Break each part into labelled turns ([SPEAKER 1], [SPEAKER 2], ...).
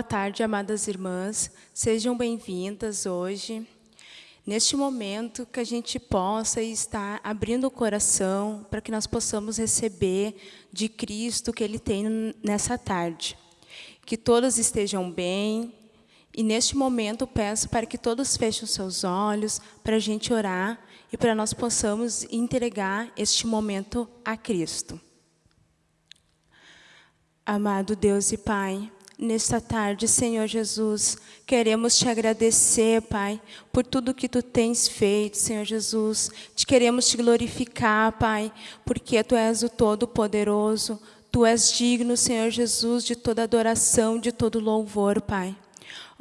[SPEAKER 1] Boa tarde, amadas irmãs. Sejam bem-vindas hoje. Neste momento que a gente possa estar abrindo o coração para que nós possamos receber de Cristo que Ele tem nessa tarde. Que todas estejam bem. E neste momento peço para que todos fechem seus olhos para a gente orar e para nós possamos entregar este momento a Cristo. Amado Deus e Pai, Nesta tarde, Senhor Jesus, queremos te agradecer, Pai, por tudo que Tu tens feito, Senhor Jesus. Te queremos te glorificar, Pai, porque Tu és o Todo-Poderoso. Tu és digno, Senhor Jesus, de toda adoração, de todo louvor, Pai.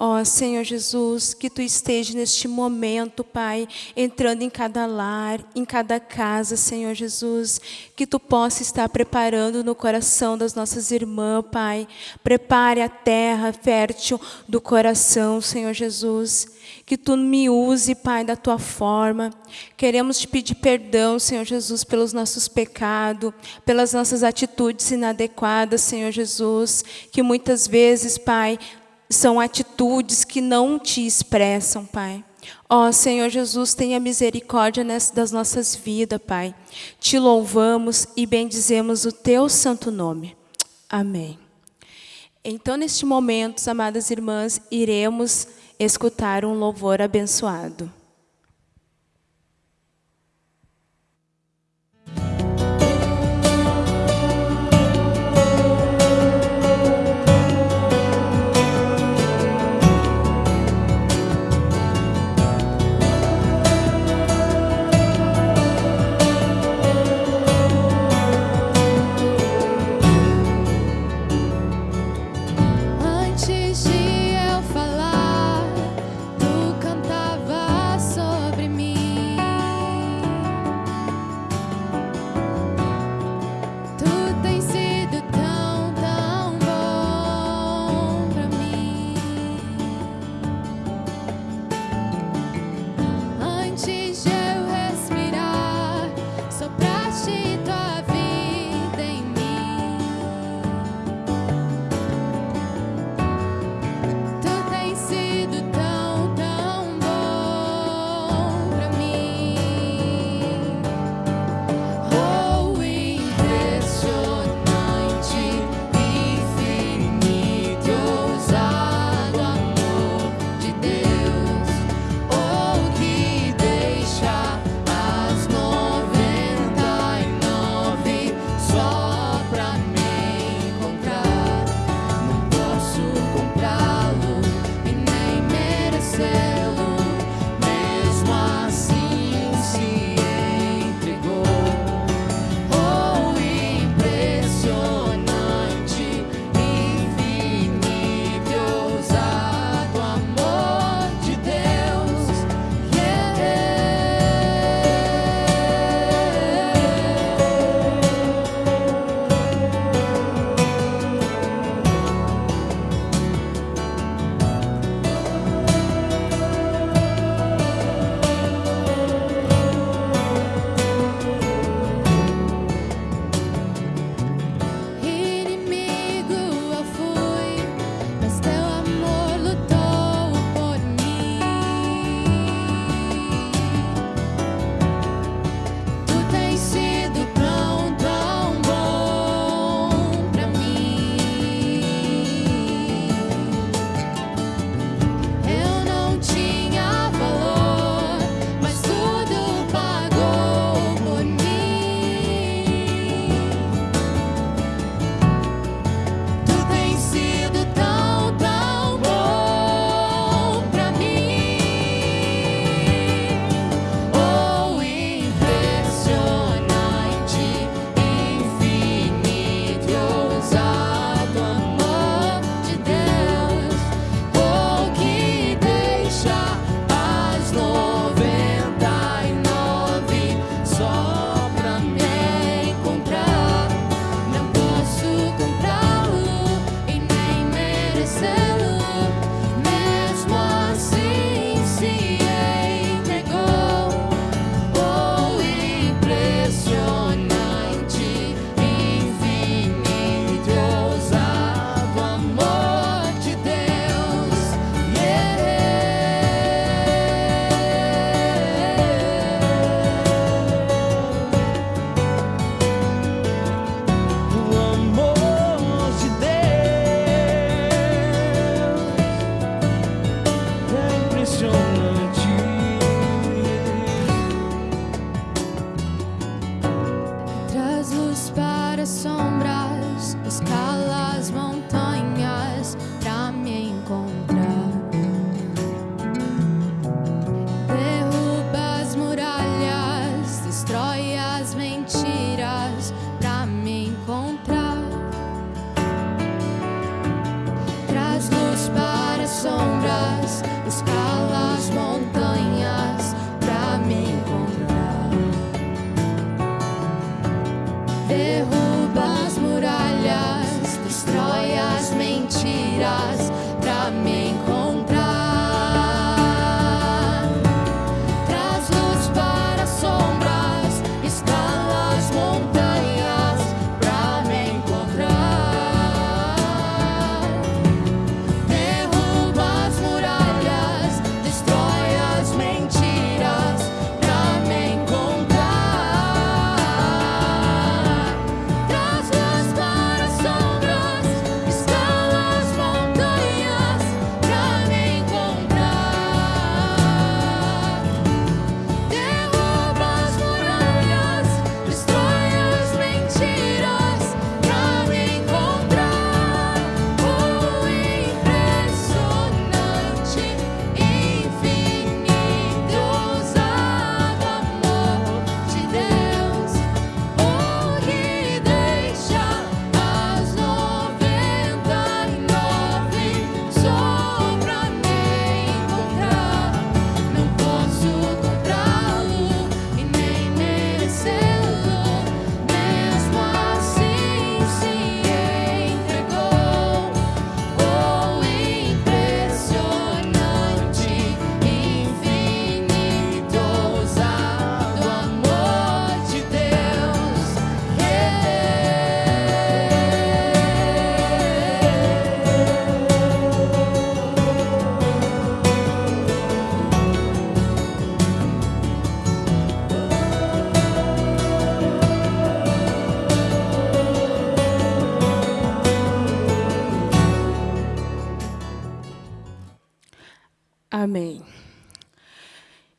[SPEAKER 1] Ó oh, Senhor Jesus, que Tu esteja neste momento, Pai, entrando em cada lar, em cada casa, Senhor Jesus, que Tu possa estar preparando no coração das nossas irmãs, Pai. Prepare a terra fértil do coração, Senhor Jesus. Que Tu me use, Pai, da Tua forma. Queremos Te pedir perdão, Senhor Jesus, pelos nossos pecados, pelas nossas atitudes inadequadas, Senhor Jesus, que muitas vezes, Pai, são atitudes que não te expressam, Pai. Ó oh, Senhor Jesus, tenha misericórdia das nossas vidas, Pai. Te louvamos e bendizemos o Teu santo nome. Amém. Então, neste momento, amadas irmãs, iremos escutar um louvor abençoado.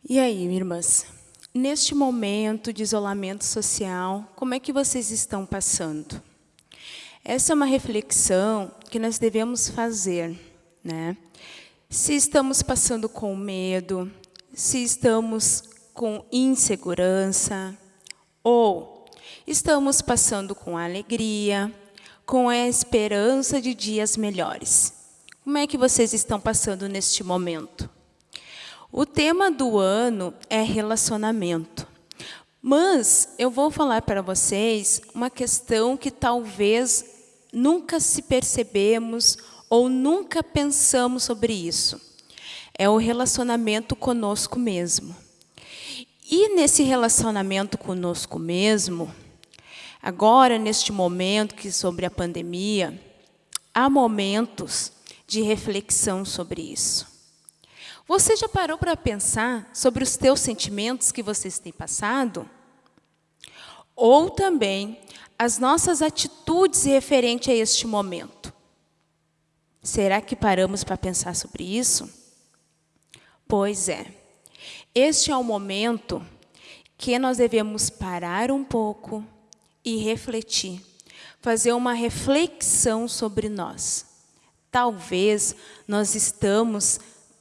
[SPEAKER 1] E aí, irmãs? Neste momento de isolamento social, como é que vocês estão passando? Essa é uma reflexão que nós devemos fazer, né? Se estamos passando com medo, se estamos com insegurança, ou estamos passando com alegria, com a esperança de dias melhores. Como é que vocês estão passando neste momento? O tema do ano é relacionamento. Mas eu vou falar para vocês uma questão que talvez nunca se percebemos ou nunca pensamos sobre isso. É o relacionamento conosco mesmo. E nesse relacionamento conosco mesmo, agora neste momento que sobre a pandemia, há momentos de reflexão sobre isso. Você já parou para pensar sobre os teus sentimentos que vocês têm passado? Ou também as nossas atitudes referente a este momento. Será que paramos para pensar sobre isso? Pois é. Este é o momento que nós devemos parar um pouco e refletir, fazer uma reflexão sobre nós. Talvez nós estamos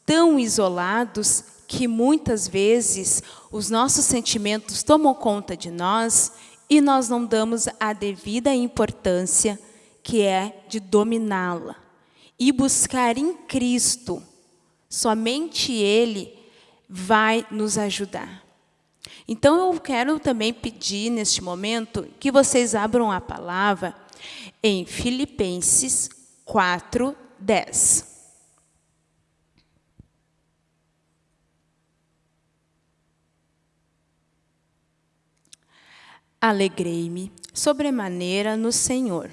[SPEAKER 1] tão isolados que muitas vezes os nossos sentimentos tomam conta de nós e nós não damos a devida importância que é de dominá-la e buscar em Cristo. Somente Ele vai nos ajudar. Então eu quero também pedir neste momento que vocês abram a palavra em Filipenses 4, 10. Alegrei-me sobremaneira no Senhor,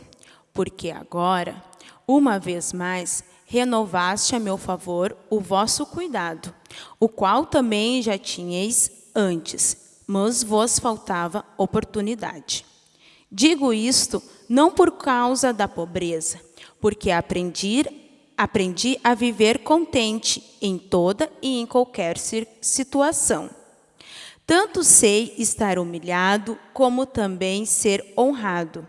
[SPEAKER 1] porque agora, uma vez mais, renovaste a meu favor o vosso cuidado, o qual também já tinhais antes, mas vos faltava oportunidade. Digo isto não por causa da pobreza, porque aprendi, aprendi a viver contente em toda e em qualquer situação tanto sei estar humilhado, como também ser honrado.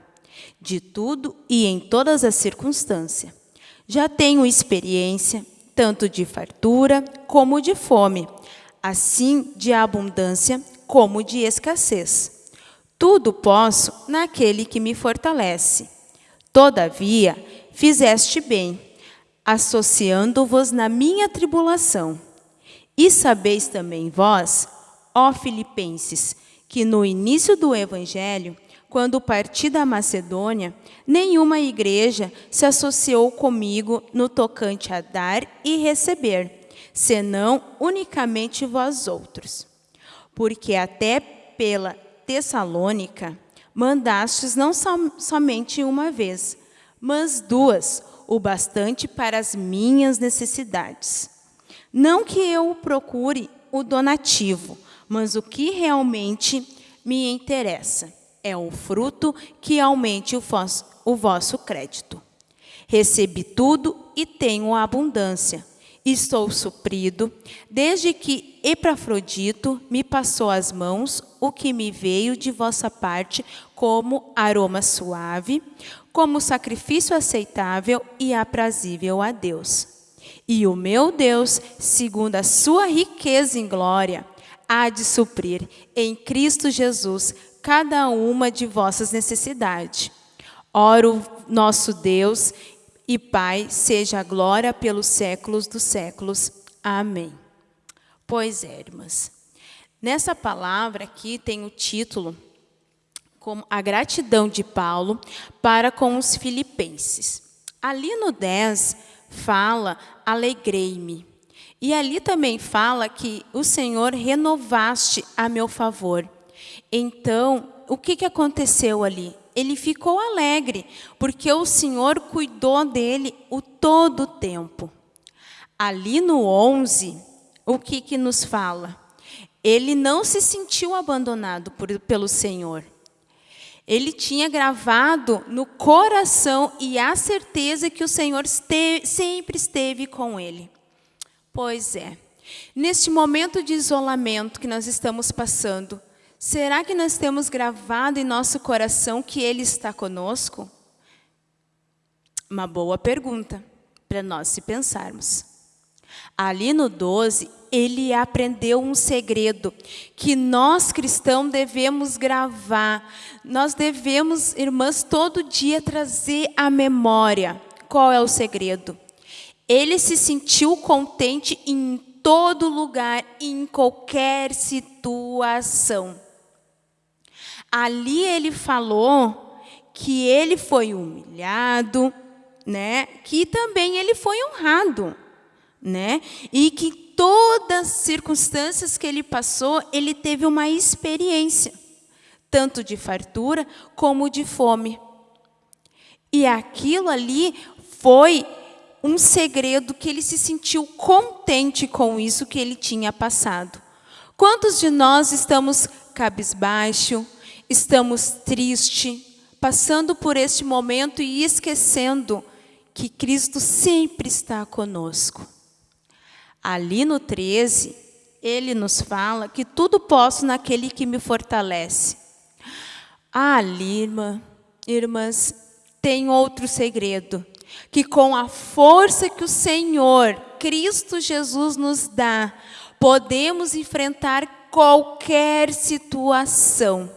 [SPEAKER 1] De tudo e em todas as circunstâncias. Já tenho experiência, tanto de fartura como de fome, assim de abundância como de escassez. Tudo posso naquele que me fortalece. Todavia, fizeste bem, associando-vos na minha tribulação. E sabeis também vós Ó Filipenses, que no início do Evangelho, quando parti da Macedônia, nenhuma igreja se associou comigo no tocante a dar e receber, senão unicamente vós outros. Porque até pela Tessalônica mandastes não som somente uma vez, mas duas, o bastante para as minhas necessidades. Não que eu procure o donativo, mas o que realmente me interessa é o fruto que aumente o vosso, o vosso crédito. Recebi tudo e tenho abundância. Estou suprido, desde que Epafrodito me passou as mãos o que me veio de vossa parte como aroma suave, como sacrifício aceitável e aprazível a Deus. E o meu Deus, segundo a sua riqueza em glória, há de suprir em Cristo Jesus cada uma de vossas necessidades. Oro nosso Deus e Pai, seja a glória pelos séculos dos séculos. Amém. Pois é, irmãs. Nessa palavra aqui tem o título como a gratidão de Paulo para com os filipenses. Ali no 10 fala, alegrei-me. E ali também fala que o Senhor renovaste a meu favor. Então, o que, que aconteceu ali? Ele ficou alegre, porque o Senhor cuidou dele o todo o tempo. Ali no 11, o que, que nos fala? Ele não se sentiu abandonado por, pelo Senhor. Ele tinha gravado no coração e a certeza que o Senhor sempre esteve com ele. Pois é, Neste momento de isolamento que nós estamos passando, será que nós temos gravado em nosso coração que Ele está conosco? Uma boa pergunta para nós se pensarmos. Ali no 12, ele aprendeu um segredo que nós cristãos devemos gravar. Nós devemos, irmãs, todo dia trazer à memória. Qual é o segredo? Ele se sentiu contente em todo lugar, em qualquer situação. Ali ele falou que ele foi humilhado, né? Que também ele foi honrado, né? E que todas as circunstâncias que ele passou, ele teve uma experiência, tanto de fartura como de fome. E aquilo ali foi um segredo que ele se sentiu contente com isso que ele tinha passado. Quantos de nós estamos cabisbaixo, estamos triste, passando por este momento e esquecendo que Cristo sempre está conosco? Ali no 13, ele nos fala que tudo posso naquele que me fortalece. Ah, ali, irmã, irmãs, tem outro segredo que com a força que o Senhor, Cristo Jesus, nos dá, podemos enfrentar qualquer situação.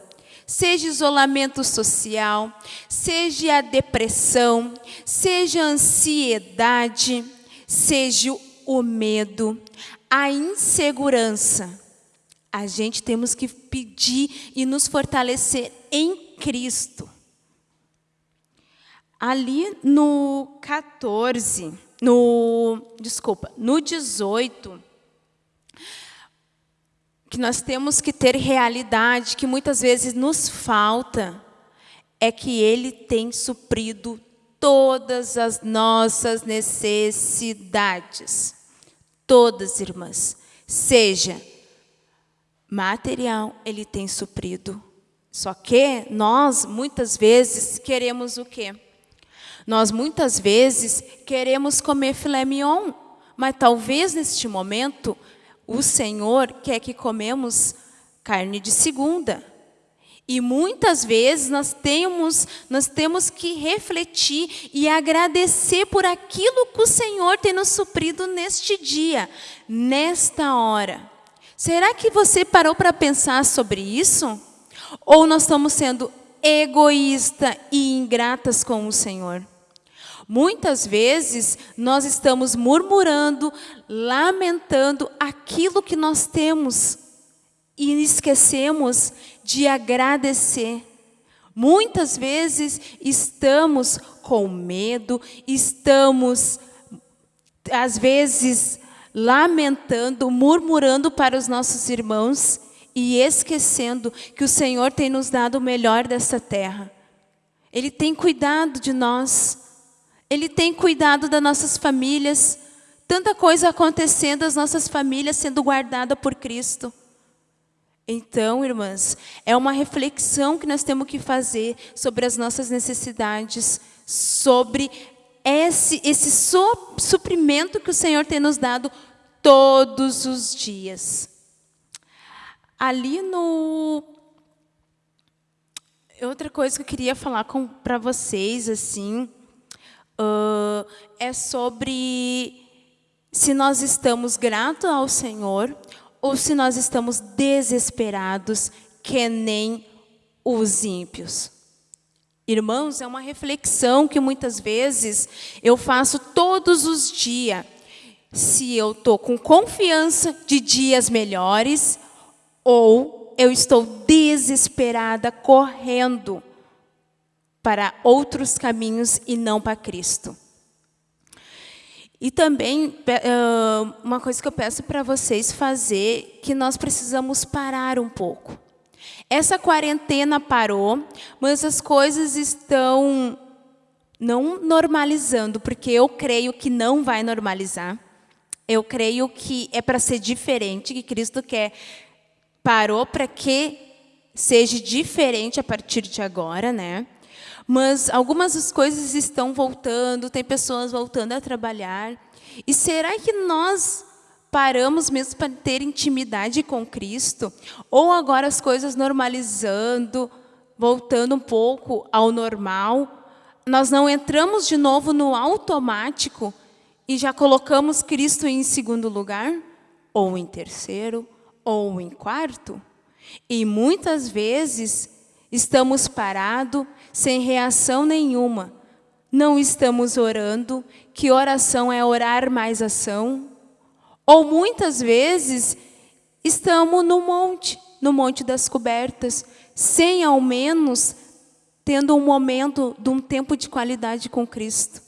[SPEAKER 1] Seja isolamento social, seja a depressão, seja a ansiedade, seja o medo, a insegurança. A gente temos que pedir e nos fortalecer em Cristo. Ali no 14, no, desculpa, no 18, que nós temos que ter realidade, que muitas vezes nos falta, é que Ele tem suprido todas as nossas necessidades. Todas, irmãs. Seja material, Ele tem suprido. Só que nós, muitas vezes, queremos o quê? Nós muitas vezes queremos comer filé mignon, mas talvez neste momento o Senhor quer que comemos carne de segunda. E muitas vezes nós temos, nós temos que refletir e agradecer por aquilo que o Senhor tem nos suprido neste dia, nesta hora. Será que você parou para pensar sobre isso? Ou nós estamos sendo egoístas e ingratas com o Senhor? Muitas vezes nós estamos murmurando, lamentando aquilo que nós temos e esquecemos de agradecer. Muitas vezes estamos com medo, estamos, às vezes, lamentando, murmurando para os nossos irmãos e esquecendo que o Senhor tem nos dado o melhor dessa terra. Ele tem cuidado de nós. Ele tem cuidado das nossas famílias. Tanta coisa acontecendo, as nossas famílias sendo guardadas por Cristo. Então, irmãs, é uma reflexão que nós temos que fazer sobre as nossas necessidades, sobre esse, esse suprimento que o Senhor tem nos dado todos os dias. Ali no... Outra coisa que eu queria falar para vocês, assim, uh, é sobre se nós estamos gratos ao Senhor ou se nós estamos desesperados, que nem os ímpios. Irmãos, é uma reflexão que muitas vezes eu faço todos os dias. Se eu estou com confiança de dias melhores ou eu estou desesperada, correndo para outros caminhos e não para Cristo. E também, uma coisa que eu peço para vocês fazer, que nós precisamos parar um pouco. Essa quarentena parou, mas as coisas estão não normalizando, porque eu creio que não vai normalizar. Eu creio que é para ser diferente, que Cristo quer parou para que seja diferente a partir de agora, né? mas algumas das coisas estão voltando, tem pessoas voltando a trabalhar. E será que nós paramos mesmo para ter intimidade com Cristo? Ou agora as coisas normalizando, voltando um pouco ao normal, nós não entramos de novo no automático e já colocamos Cristo em segundo lugar? Ou em terceiro? Ou em quarto? E muitas vezes estamos parados, sem reação nenhuma. Não estamos orando, que oração é orar mais ação. Ou muitas vezes estamos no monte, no monte das cobertas, sem ao menos tendo um momento de um tempo de qualidade com Cristo.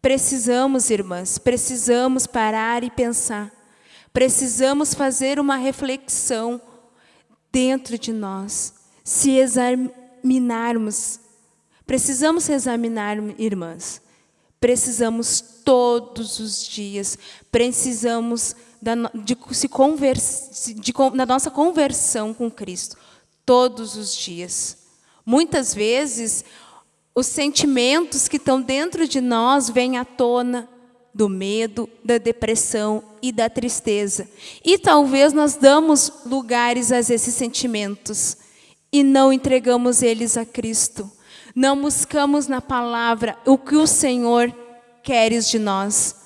[SPEAKER 1] Precisamos, irmãs, precisamos parar e pensar. Precisamos fazer uma reflexão dentro de nós, se examinarmos. Precisamos examinar, irmãs. Precisamos todos os dias, precisamos da, de, se converse, de, nossa conversão com Cristo, todos os dias. Muitas vezes, os sentimentos que estão dentro de nós vêm à tona, do medo, da depressão e da tristeza. E talvez nós damos lugares a esses sentimentos e não entregamos eles a Cristo. Não buscamos na palavra o que o Senhor queres de nós.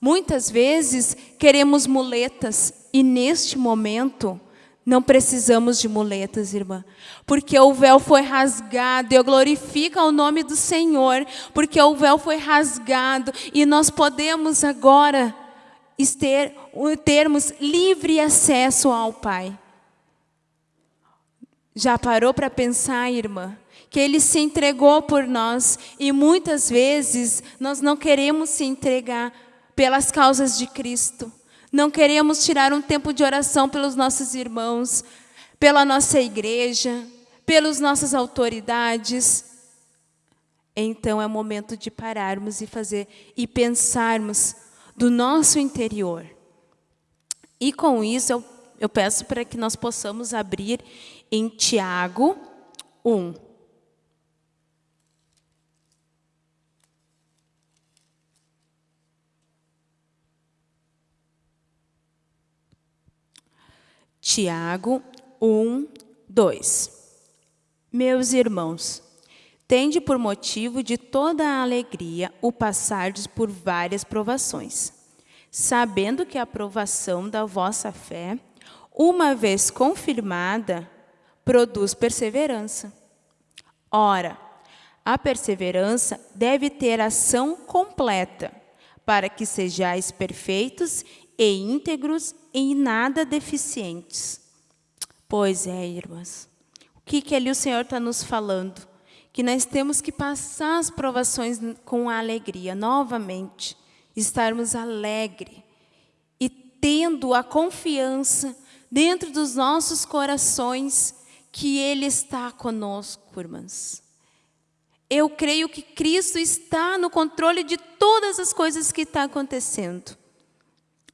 [SPEAKER 1] Muitas vezes queremos muletas e neste momento não precisamos de muletas, irmã, porque o véu foi rasgado. Eu glorifico o nome do Senhor, porque o véu foi rasgado e nós podemos agora ter, termos livre acesso ao Pai. Já parou para pensar, irmã? Que Ele se entregou por nós e muitas vezes nós não queremos se entregar pelas causas de Cristo. Não queremos tirar um tempo de oração pelos nossos irmãos, pela nossa igreja, pelas nossas autoridades. Então é momento de pararmos e fazer e pensarmos do nosso interior. E com isso eu, eu peço para que nós possamos abrir em Tiago 1. Tiago 1, 2. Meus irmãos, tende por motivo de toda a alegria o passardes por várias provações, sabendo que a provação da vossa fé, uma vez confirmada, produz perseverança. Ora, a perseverança deve ter ação completa, para que sejais perfeitos e íntegros em nada deficientes. Pois é, irmãs. O que, que ali o Senhor está nos falando? Que nós temos que passar as provações com alegria, novamente. Estarmos alegres e tendo a confiança dentro dos nossos corações que Ele está conosco, irmãs. Eu creio que Cristo está no controle de todas as coisas que estão acontecendo.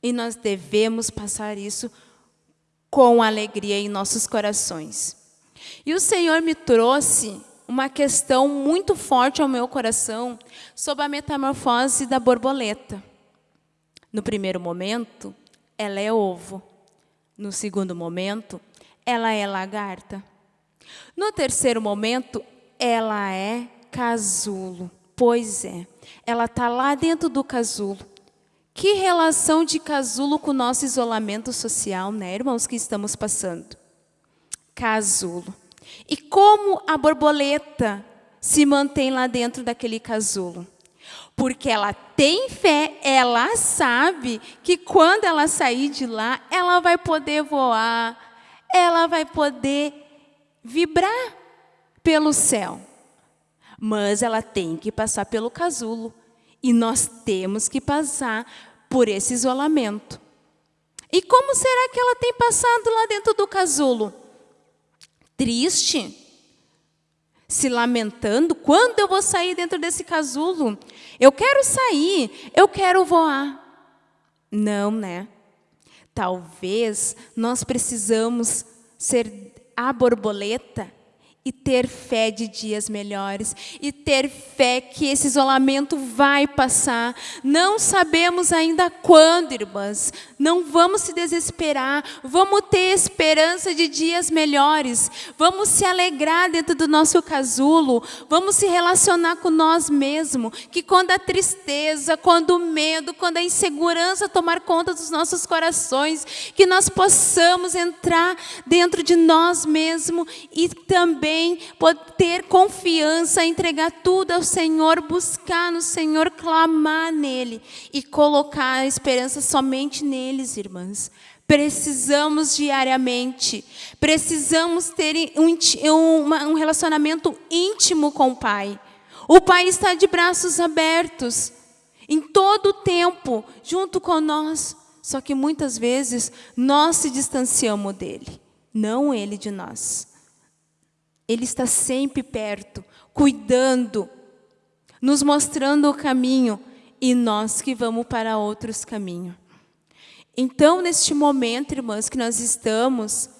[SPEAKER 1] E nós devemos passar isso com alegria em nossos corações. E o Senhor me trouxe uma questão muito forte ao meu coração sobre a metamorfose da borboleta. No primeiro momento, ela é ovo. No segundo momento, ela é lagarta. No terceiro momento, ela é casulo. Pois é, ela está lá dentro do casulo. Que relação de casulo com o nosso isolamento social, né, irmãos, que estamos passando? Casulo. E como a borboleta se mantém lá dentro daquele casulo? Porque ela tem fé, ela sabe que quando ela sair de lá, ela vai poder voar, ela vai poder vibrar pelo céu. Mas ela tem que passar pelo casulo. E nós temos que passar por esse isolamento. E como será que ela tem passado lá dentro do casulo? Triste? Se lamentando? Quando eu vou sair dentro desse casulo? Eu quero sair, eu quero voar. Não, né? Talvez nós precisamos ser a borboleta e ter fé de dias melhores e ter fé que esse isolamento vai passar. Não sabemos ainda quando, irmãs. Não vamos se desesperar. Vamos ter esperança de dias melhores. Vamos se alegrar dentro do nosso casulo. Vamos se relacionar com nós mesmos. Que quando a tristeza, quando o medo, quando a insegurança tomar conta dos nossos corações, que nós possamos entrar dentro de nós mesmos e também também ter confiança, entregar tudo ao Senhor, buscar no Senhor, clamar nele e colocar a esperança somente neles, irmãs. Precisamos diariamente, precisamos ter um, um relacionamento íntimo com o Pai. O Pai está de braços abertos, em todo o tempo, junto com nós. Só que muitas vezes nós se distanciamos dele, não ele de nós. Ele está sempre perto, cuidando, nos mostrando o caminho e nós que vamos para outros caminhos. Então, neste momento, irmãs, que nós estamos,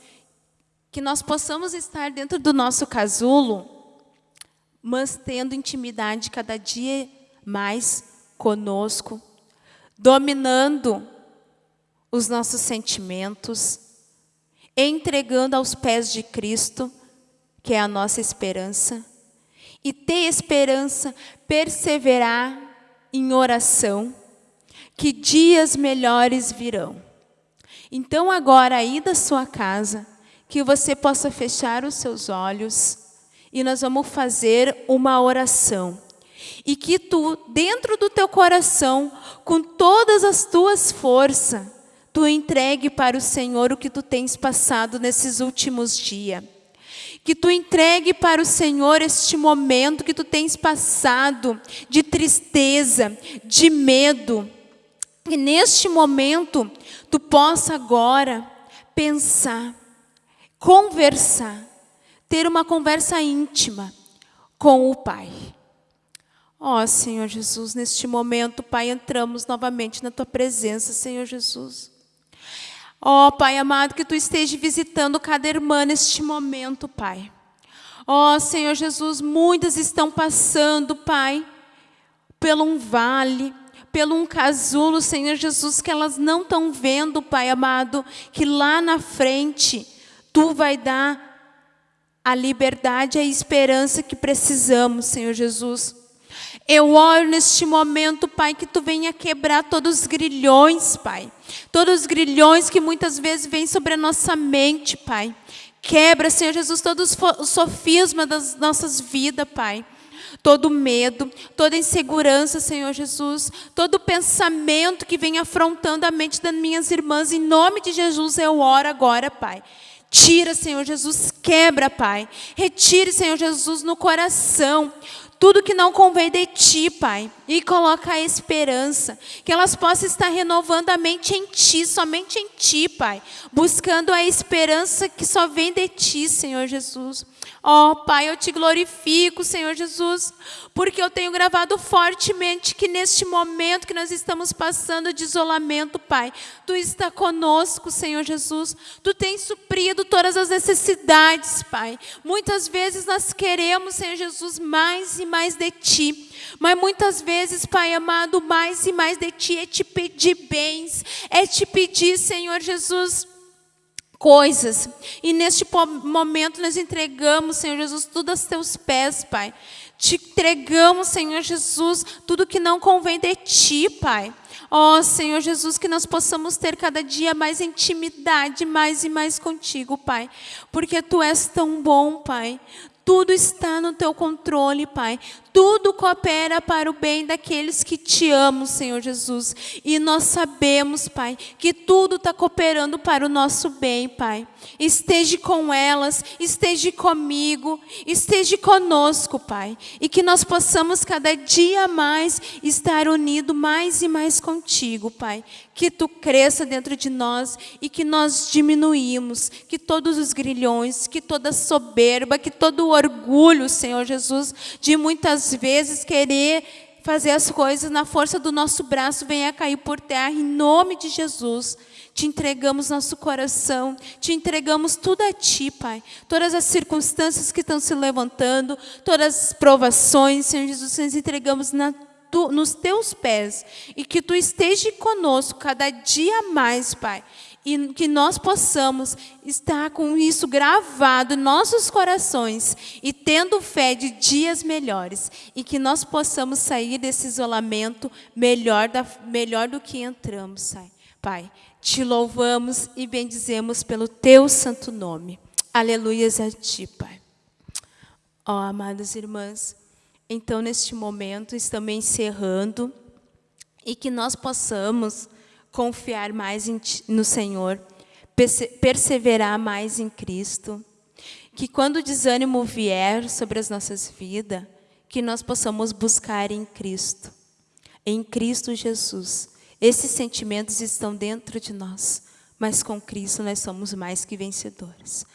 [SPEAKER 1] que nós possamos estar dentro do nosso casulo, mas tendo intimidade cada dia mais conosco, dominando os nossos sentimentos, entregando aos pés de Cristo, que é a nossa esperança, e ter esperança, perseverar em oração, que dias melhores virão. Então, agora, aí da sua casa, que você possa fechar os seus olhos e nós vamos fazer uma oração. E que tu, dentro do teu coração, com todas as tuas forças, tu entregue para o Senhor o que tu tens passado nesses últimos dias. Que tu entregue para o Senhor este momento que tu tens passado de tristeza, de medo. Que neste momento tu possa agora pensar, conversar, ter uma conversa íntima com o Pai. Ó oh, Senhor Jesus, neste momento, Pai, entramos novamente na Tua presença, Senhor Jesus. Ó oh, Pai amado, que Tu esteja visitando cada irmã neste momento, Pai. Ó oh, Senhor Jesus, muitas estão passando, Pai, pelo um vale, pelo um casulo, Senhor Jesus, que elas não estão vendo, Pai amado, que lá na frente Tu vai dar a liberdade a esperança que precisamos, Senhor Jesus. Eu oro neste momento, Pai, que Tu venha quebrar todos os grilhões, Pai. Todos os grilhões que muitas vezes vêm sobre a nossa mente, Pai. Quebra, Senhor Jesus, todos os sofismas das nossas vidas, Pai todo medo, toda insegurança, Senhor Jesus, todo pensamento que vem afrontando a mente das minhas irmãs, em nome de Jesus eu oro agora, Pai. Tira, Senhor Jesus, quebra, Pai. Retire, Senhor Jesus, no coração tudo que não convém de ti, Pai, e coloca a esperança, que elas possam estar renovando a mente em ti, somente em ti, Pai, buscando a esperança que só vem de ti, Senhor Jesus. Ó oh, Pai, eu te glorifico, Senhor Jesus, porque eu tenho gravado fortemente que neste momento que nós estamos passando de isolamento, Pai, Tu está conosco, Senhor Jesus. Tu tens suprido todas as necessidades, Pai. Muitas vezes nós queremos, Senhor Jesus, mais e mais de Ti. Mas muitas vezes, Pai amado, mais e mais de Ti é te pedir bens, é te pedir, Senhor Jesus, coisas. E neste momento nós entregamos, Senhor Jesus, tudo aos teus pés, Pai. Te entregamos, Senhor Jesus, tudo que não convém de ti, Pai. Ó oh, Senhor Jesus, que nós possamos ter cada dia mais intimidade, mais e mais contigo, Pai. Porque Tu és tão bom, Pai. Tudo está no teu controle, Pai. Tudo coopera para o bem daqueles que te amam, Senhor Jesus. E nós sabemos, Pai, que tudo está cooperando para o nosso bem, Pai. Esteja com elas, esteja comigo, esteja conosco, Pai. E que nós possamos cada dia mais estar unidos mais e mais contigo, Pai. Que tu cresça dentro de nós e que nós diminuímos, que todos os grilhões, que toda soberba, que todo orgulho, Senhor Jesus, de muitas vezes querer fazer as coisas na força do nosso braço, venha cair por terra, em nome de Jesus. Te entregamos nosso coração, te entregamos tudo a Ti, Pai. Todas as circunstâncias que estão se levantando, todas as provações, Senhor Jesus, nós entregamos na tu, nos teus pés e que tu esteja conosco cada dia mais, Pai. E que nós possamos estar com isso gravado em nossos corações e tendo fé de dias melhores. E que nós possamos sair desse isolamento melhor, da, melhor do que entramos, Pai. Te louvamos e bendizemos pelo teu santo nome. Aleluias a ti, Pai. Ó, oh, amadas irmãs, então, neste momento, estamos encerrando e que nós possamos confiar mais no Senhor, perseverar mais em Cristo, que quando o desânimo vier sobre as nossas vidas, que nós possamos buscar em Cristo, em Cristo Jesus. Esses sentimentos estão dentro de nós, mas com Cristo nós somos mais que vencedores.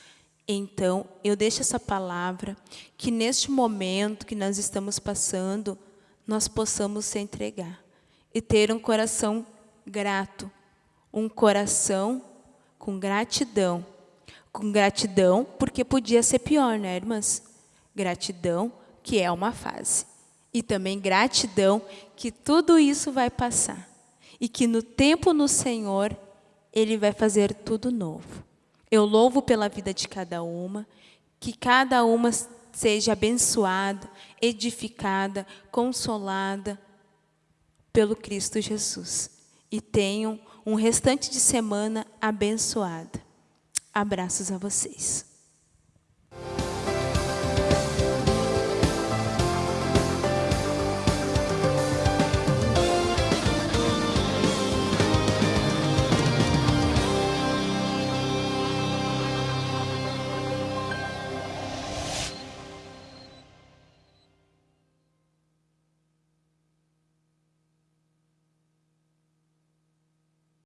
[SPEAKER 1] Então, eu deixo essa palavra, que neste momento que nós estamos passando, nós possamos se entregar e ter um coração grato, um coração com gratidão. Com gratidão, porque podia ser pior, né, irmãs? Gratidão, que é uma fase. E também gratidão, que tudo isso vai passar. E que no tempo no Senhor, Ele vai fazer tudo novo. Eu louvo pela vida de cada uma, que cada uma seja abençoada, edificada, consolada pelo Cristo Jesus. E tenham um restante de semana abençoada. Abraços a vocês.